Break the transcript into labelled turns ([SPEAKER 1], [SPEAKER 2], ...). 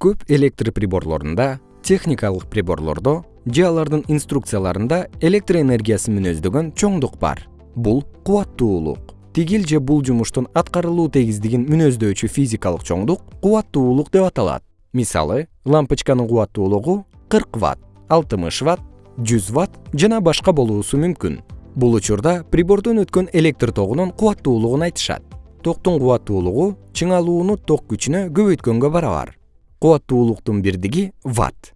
[SPEAKER 1] көп электр приборлорунда техникалык приборлордо же алардын инструкцияларында электр энергиясын мүнөздөгөн чоңдук бар. Бул кубаттуулук. Тигил же бул жумуштун аткарылуу тегиздигин мүнөздөочү физикалык чоңдук кубаттуулук деп аталат. Мисалы лампочканын кубаттуулугу кырк ватт алтымыш ватт жүз ватт жана башка болуусу мүмкүн. Бул учурда прибордон өткөн электр тогунун кубаттуулугун айтышат. Токтун кубаттуулугу чыңалууну ток күчүнө көбөйткөнгө барабар кубаттуулуктун бирдиги ватт